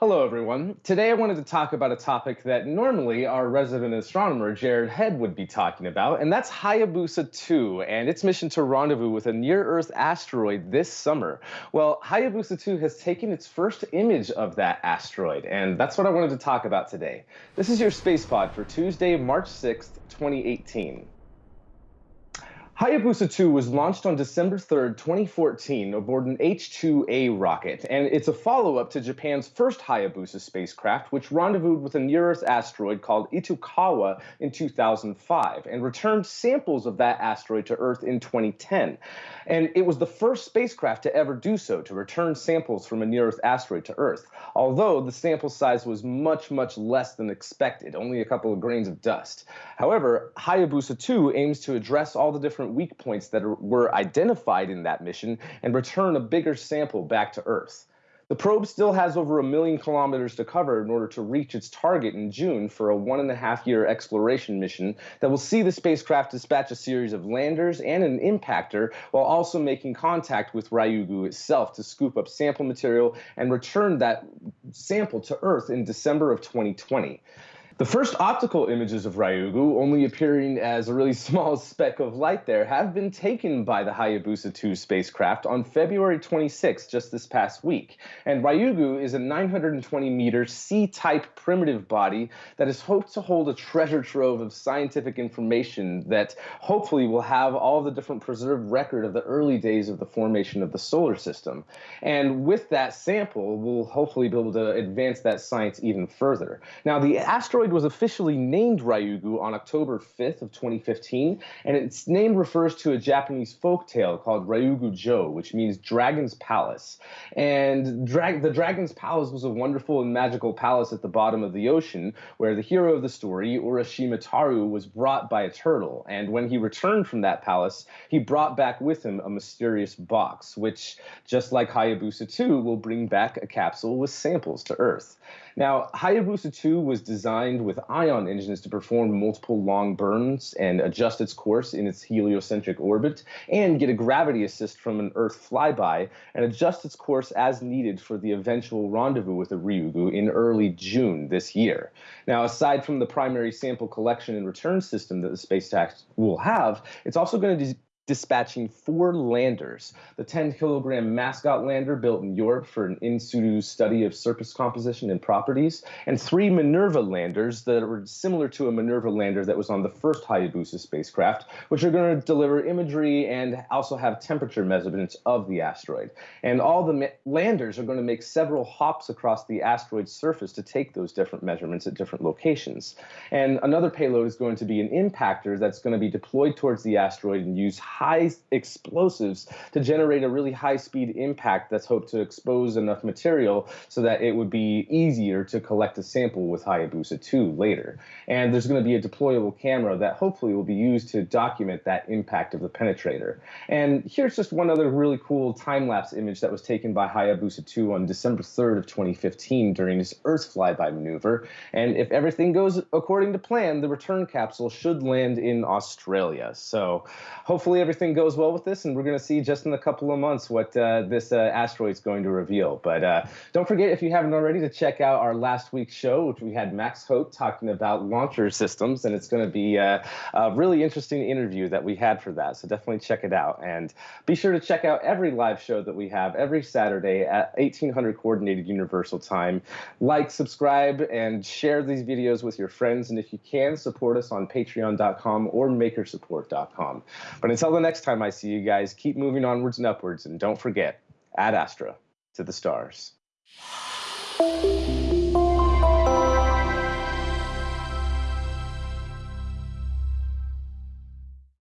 Hello, everyone. Today I wanted to talk about a topic that normally our resident astronomer, Jared Head, would be talking about, and that's Hayabusa 2 and its mission to rendezvous with a near-Earth asteroid this summer. Well, Hayabusa 2 has taken its first image of that asteroid, and that's what I wanted to talk about today. This is your space pod for Tuesday, March 6th, 2018. Hayabusa 2 was launched on December 3, 2014, aboard an H-2A rocket, and it's a follow-up to Japan's first Hayabusa spacecraft, which rendezvoused with a near-Earth asteroid called Itokawa in 2005, and returned samples of that asteroid to Earth in 2010. And it was the first spacecraft to ever do so, to return samples from a near-Earth asteroid to Earth, although the sample size was much, much less than expected, only a couple of grains of dust. However, Hayabusa 2 aims to address all the different different weak points that are, were identified in that mission and return a bigger sample back to Earth. The probe still has over a million kilometers to cover in order to reach its target in June for a one and a half year exploration mission that will see the spacecraft dispatch a series of landers and an impactor while also making contact with Ryugu itself to scoop up sample material and return that sample to Earth in December of 2020. The first optical images of Ryugu, only appearing as a really small speck of light there, have been taken by the Hayabusa 2 spacecraft on February 26, just this past week. And Ryugu is a 920 meter C-type primitive body that is hoped to hold a treasure trove of scientific information that hopefully will have all the different preserved record of the early days of the formation of the solar system. And with that sample, we'll hopefully be able to advance that science even further. Now, the asteroid was officially named Ryugu on October 5th of 2015, and its name refers to a Japanese folk tale called Ryugu Jo, which means Dragon's Palace. And the Dragon's Palace was a wonderful and magical palace at the bottom of the ocean where the hero of the story, Urashima Taro, was brought by a turtle. And when he returned from that palace, he brought back with him a mysterious box, which, just like Hayabusa 2, will bring back a capsule with samples to Earth. Now, Hayabusa 2 was designed with ion engines to perform multiple long burns and adjust its course in its heliocentric orbit, and get a gravity assist from an Earth flyby, and adjust its course as needed for the eventual rendezvous with the Ryugu in early June this year. Now, aside from the primary sample collection and return system that the space tax will have, it's also going to dispatching four landers. The 10 kilogram mascot lander built in Europe for an in situ study of surface composition and properties, and three Minerva landers that were similar to a Minerva lander that was on the first Hayabusa spacecraft, which are going to deliver imagery and also have temperature measurements of the asteroid. And all the landers are going to make several hops across the asteroid's surface to take those different measurements at different locations. And another payload is going to be an impactor that's going to be deployed towards the asteroid and use high explosives to generate a really high speed impact that's hoped to expose enough material so that it would be easier to collect a sample with Hayabusa 2 later. And there's going to be a deployable camera that hopefully will be used to document that impact of the penetrator. And here's just one other really cool time-lapse image that was taken by Hayabusa 2 on December 3rd of 2015 during this Earth flyby maneuver. And if everything goes according to plan, the return capsule should land in Australia. So hopefully everything goes well with this, and we're going to see just in a couple of months what uh, this uh, asteroid is going to reveal. But uh, don't forget, if you haven't already, to check out our last week's show, which we had Max Hope talking about launcher systems, and it's going to be uh, a really interesting interview that we had for that. So definitely check it out, and be sure to check out every live show that we have every Saturday at 1800 Coordinated Universal Time. Like, subscribe, and share these videos with your friends, and if you can, support us on Patreon.com or MakerSupport.com. But until the next time I see you guys, keep moving onwards and upwards, and don't forget, ad astra to the stars.